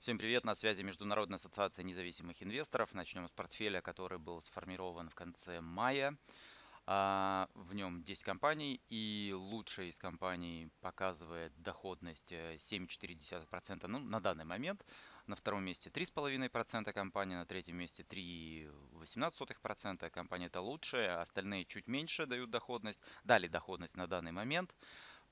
Всем привет, на связи Международная ассоциация независимых инвесторов. Начнем с портфеля, который был сформирован в конце мая. А, в нем 10 компаний и лучшая из компаний показывает доходность 7,4% э, ну, на данный момент. На втором месте 3,5% компания, на третьем месте 3,18% компания это лучшая, остальные чуть меньше дают доходность, дали доходность на данный момент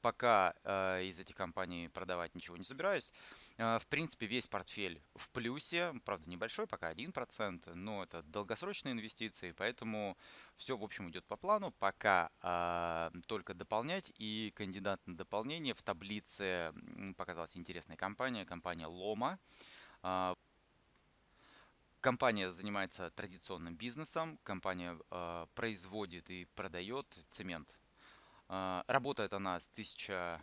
пока э, из этих компаний продавать ничего не собираюсь. Э, в принципе, весь портфель в плюсе, правда небольшой, пока 1%, но это долгосрочные инвестиции, поэтому все, в общем, идет по плану. Пока э, только дополнять, и кандидат на дополнение в таблице показалась интересная компания, компания. Э, Компания занимается традиционным бизнесом, компания э, производит и продает цемент а, работает она с 1000,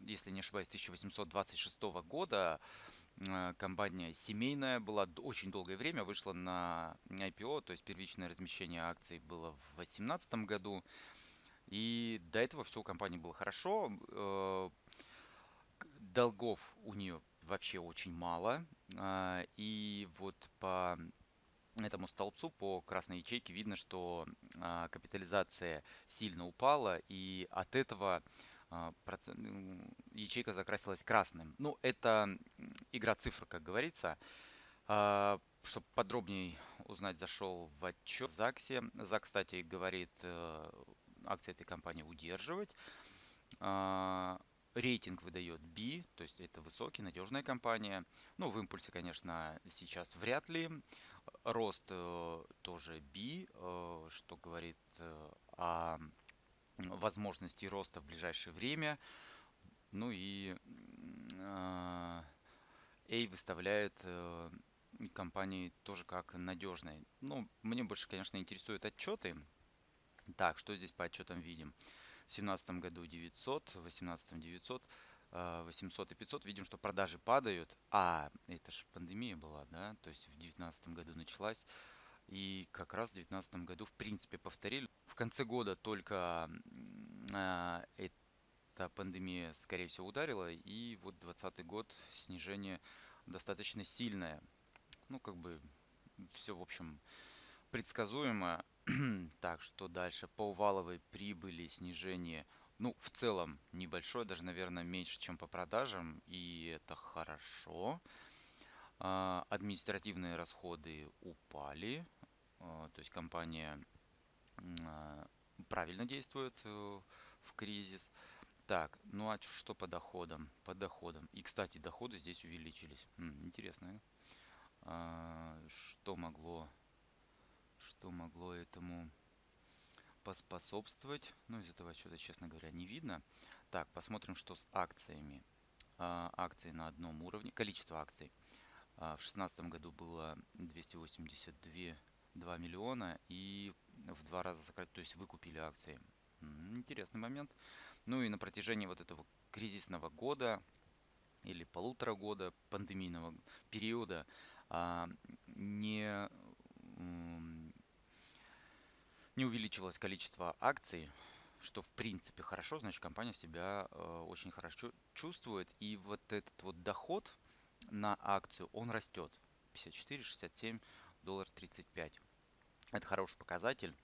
если не ошибаюсь, 1826 года. А, компания семейная была очень долгое время, вышла на IPO, то есть первичное размещение акций было в 2018 году. И до этого все у компании было хорошо. Э, долгов у нее вообще очень мало. А, и вот по этому столбцу по красной ячейке видно, что а, капитализация сильно упала, и от этого а, процент, ячейка закрасилась красным. Ну, это игра цифр, как говорится. А, чтобы подробнее узнать, зашел в отчет ЗАГСе. ЗАГС, кстати, говорит э, акции этой компании удерживать. Рейтинг выдает B, то есть это высокий, надежная компания. Ну, в импульсе, конечно, сейчас вряд ли. Рост э, тоже B, э, что говорит э, о возможности роста в ближайшее время. Ну и A выставляет компании тоже как надежные. Ну, мне больше, конечно, интересуют отчеты. Так, что здесь по отчетам видим? В 2017 году 900, в 2018 900, 800 и 500. Видим, что продажи падают. А, это же пандемия была, да? То есть в 2019 году началась. И как раз в 2019 году, в принципе, повторили. В конце года только э, эта пандемия, скорее всего, ударила. И вот 2020 год снижение достаточно сильное. Ну, как бы все, в общем, предсказуемо. так, что дальше? По валовой прибыли снижение, ну, в целом небольшое, даже, наверное, меньше, чем по продажам, и это хорошо. А, административные расходы упали, а, то есть компания а, правильно действует э, в кризис. Так, ну а что по доходам? По доходам. И, кстати, доходы здесь увеличились. М, интересно. Что могло что могло этому поспособствовать. Ну, из этого отчета, честно говоря, не видно. Так, посмотрим, что с акциями. А, акции на одном уровне. Количество акций. А, в 2016 году было 282 2 миллиона и в два раза сократили, то есть выкупили акции. Интересный момент. Ну и на протяжении вот этого кризисного года или полутора года пандемийного периода а, не не увеличивалось количество акций, что в принципе хорошо, значит компания себя э, очень хорошо чувствует. И вот этот вот доход на акцию, он растет. 54, 67, доллар 35. Это хороший показатель,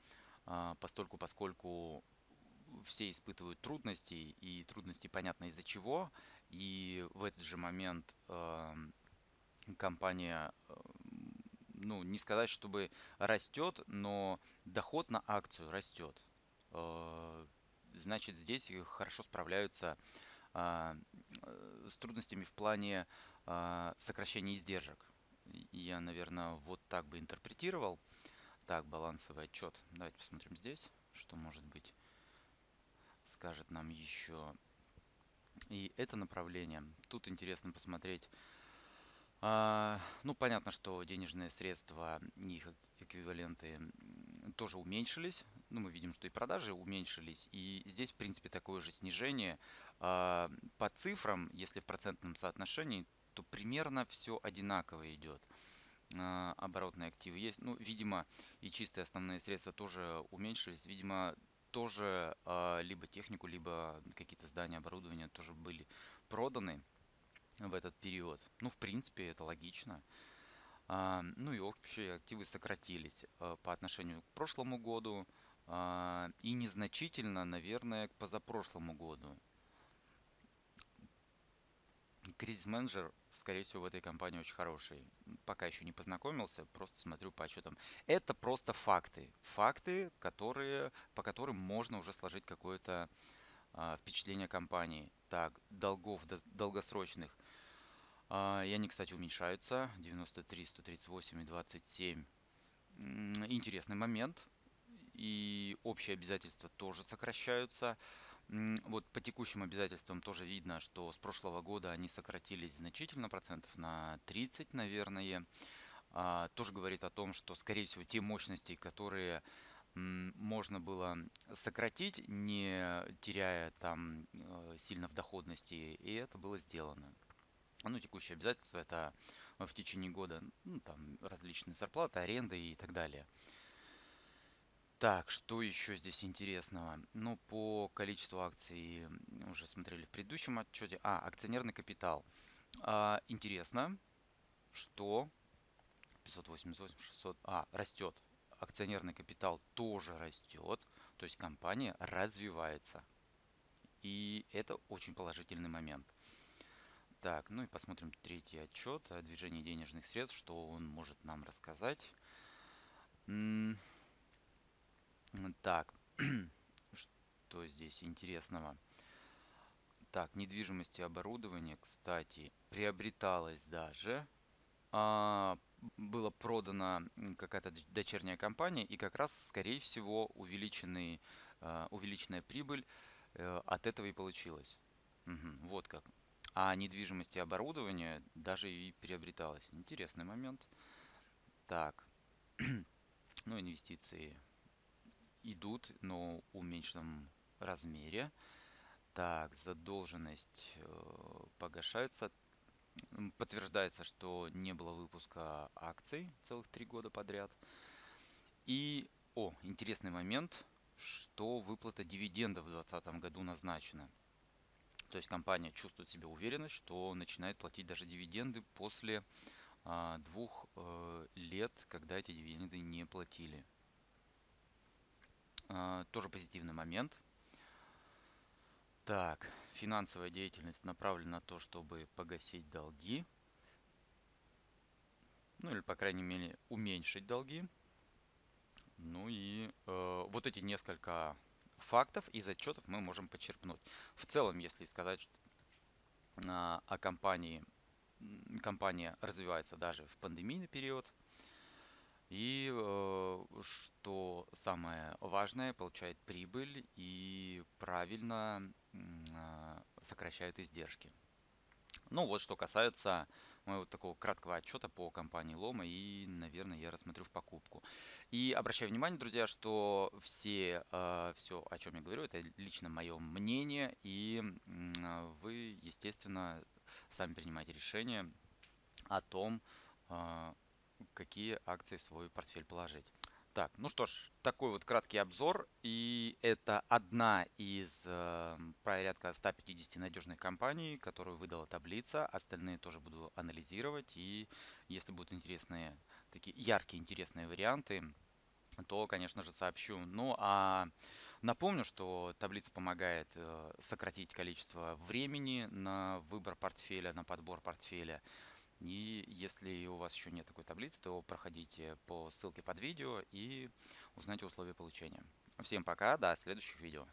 э, постольку, поскольку все испытывают трудности, и трудности понятно из-за чего. И в этот же момент э, компания э, ну, не сказать, чтобы растет, но доход на акцию растет. Э, значит, здесь хорошо справляются а, э, с трудностями в плане а, сокращения издержек. Я, наверное, вот так бы интерпретировал. Так, балансовый отчет. Давайте посмотрим здесь, что может быть скажет нам еще. И это направление. Тут интересно посмотреть ну, понятно, что денежные средства их эквиваленты тоже уменьшились. Ну, мы видим, что и продажи уменьшились. И здесь, в принципе, такое же снижение. А, по цифрам, если в процентном соотношении, то примерно все одинаково идет. А, оборотные активы есть. Ну, видимо, и чистые основные средства тоже уменьшились. Видимо, тоже либо технику, либо какие-то здания, оборудования тоже были проданы. В этот период. Ну, в принципе, это логично. А, ну и общие активы сократились э, по отношению к прошлому году а, и незначительно, наверное, к позапрошлому году. Кризис-менеджер, скорее всего, в этой компании очень хороший. Пока еще не познакомился, просто смотрю по отчетам. Это просто факты. Факты, которые, по которым можно уже сложить какое-то а, впечатление компании. Так, долгов долгосрочных и они, кстати, уменьшаются. 93, 138 и 27. Интересный момент. И общие обязательства тоже сокращаются. Вот по текущим обязательствам тоже видно, что с прошлого года они сократились значительно, процентов на 30, наверное. А, тоже говорит о том, что, скорее всего, те мощности, которые можно было сократить, не теряя там э, сильно в доходности, и это было сделано. Ну, текущие обязательства это в течение года, ну, там различные зарплаты, аренды и так далее. Так, что еще здесь интересного? Ну, по количеству акций уже смотрели в предыдущем отчете. А, акционерный капитал. А, интересно, что 588, 600, а, растет. Акционерный капитал тоже растет, то есть компания развивается. И это очень положительный момент. Так, ну и посмотрим третий отчет о движении денежных средств, что он может нам рассказать. Так, что здесь интересного? Так, недвижимость и оборудование, кстати, приобреталось даже. А, было продано какая-то дочерняя компания, и как раз, скорее всего, увеличенный, а, увеличенная прибыль э, от этого и получилась. Угу, вот как а недвижимость и оборудование даже и приобреталось. Интересный момент. Так, ну инвестиции идут, но в уменьшенном размере. Так, задолженность э, погашается. Подтверждается, что не было выпуска акций целых три года подряд. И, о, интересный момент, что выплата дивидендов в 2020 году назначена. То есть компания чувствует себя уверенно, что начинает платить даже дивиденды после а, двух э, лет, когда эти дивиденды не платили. А, тоже позитивный момент. Так, финансовая деятельность направлена на то, чтобы погасить долги. Ну или, по крайней мере, уменьшить долги. Ну и э, вот эти несколько фактов из отчетов мы можем почерпнуть. В целом, если сказать а, о компании, компания развивается даже в пандемийный период. И э, что самое важное, получает прибыль и правильно а, сокращает издержки. Ну вот что касается моего такого краткого отчета по компании Лома и, наверное, я рассмотрю в покупку. И обращаю внимание, друзья, что все, э, все, о чем я говорю, это лично мое мнение, и э, вы, естественно, сами принимаете решение о том, э, какие акции в свой портфель положить. Так, ну что ж, такой вот краткий обзор. И это одна из э, порядка 150 надежных компаний, которую выдала таблица. Остальные тоже буду анализировать. И если будут интересные, такие яркие интересные варианты, то, конечно же, сообщу. Ну, а напомню, что таблица помогает э, сократить количество времени на выбор портфеля, на подбор портфеля. И если у вас еще нет такой таблицы, то проходите по ссылке под видео и узнайте условия получения. Всем пока, до следующих видео.